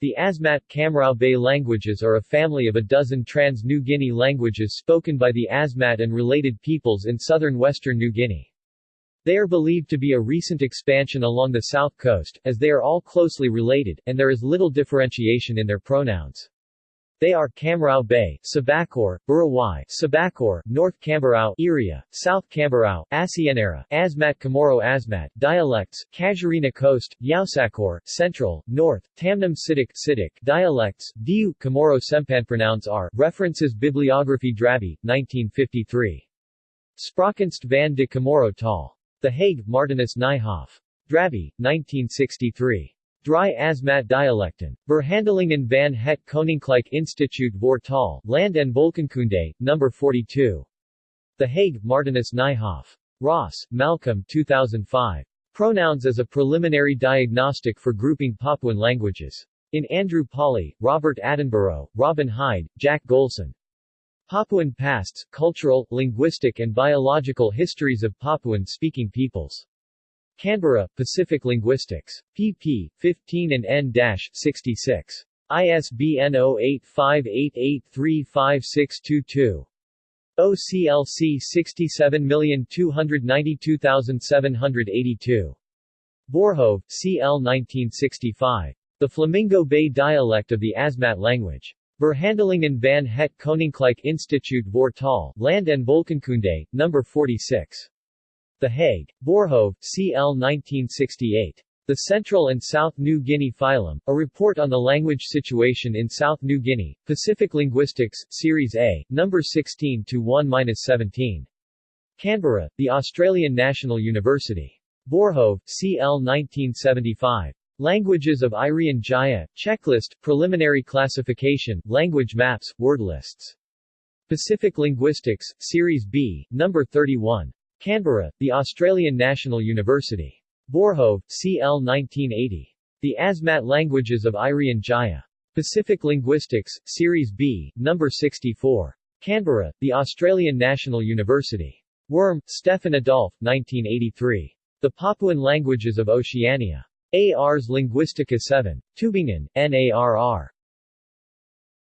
The Asmat Kamrau Bay languages are a family of a dozen trans-New Guinea languages spoken by the Asmat and related peoples in southern western New Guinea. They are believed to be a recent expansion along the south coast, as they are all closely related, and there is little differentiation in their pronouns. They are Kamrau Bay, Sabakor, Buruwai, Sabakor, North Kamberau, Iria, South Kamberau, Asienara, Asmat Kamoro Asmat, dialects, Casuarina Coast, Yaosakor, Central, North, Tamnam Sidik, Sidik, dialects, Diu, Kamoro Sempanpronouns are, references Bibliography Drabbe, 1953. Spraakkunst van de Kamoro Tal. The Hague, Martinus Nijhoff. Drabbe, 1963. Dry Asmat Dialecten. Verhandelingen van het Koninklijk Instituut voor Taal, Land en Volkenkunde, No. 42. The Hague, Martinus Nijhoff. Ross, Malcolm 2005. Pronouns as a Preliminary Diagnostic for Grouping Papuan Languages. In Andrew Pawley, Robert Attenborough, Robin Hide, Jack Golson. Papuan Pasts, Cultural, Linguistic and Biological Histories of Papuan-Speaking Peoples. Canberra, Pacific Linguistics. pp. 15 and n-66. ISBN 0858835622. OCLC 67292782. Voorhoeve, C.L. 1965. The Flamingo Bay dialect of the Asmat language. Verhandelingen van het Koninklijk Instituut voor Taal, Land en Volkenkunde, No. 46. The Hague. Voorhoeve, C.L. 1968. The Central and South New Guinea Phylum, a report on the language situation in South New Guinea, Pacific Linguistics, Series A, No. 16 to 1-17. Canberra, The Australian National University. Voorhoeve, C.L. 1975. Languages of Irian Jaya, Checklist, Preliminary Classification, Language Maps, Word Lists. Pacific Linguistics, Series B, No. 31. Canberra, the Australian National University. Voorhoeve, C.L. 1980. The Asmat Languages of Irian Jaya. Pacific Linguistics, Series B, No. 64. Canberra, the Australian National University. Wurm, Stephen Adolphe, 1983. The Papuan Languages of Oceania. Ars Linguistica 7. Tübingen, NARR.